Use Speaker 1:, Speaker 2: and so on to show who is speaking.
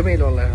Speaker 1: فولت جميل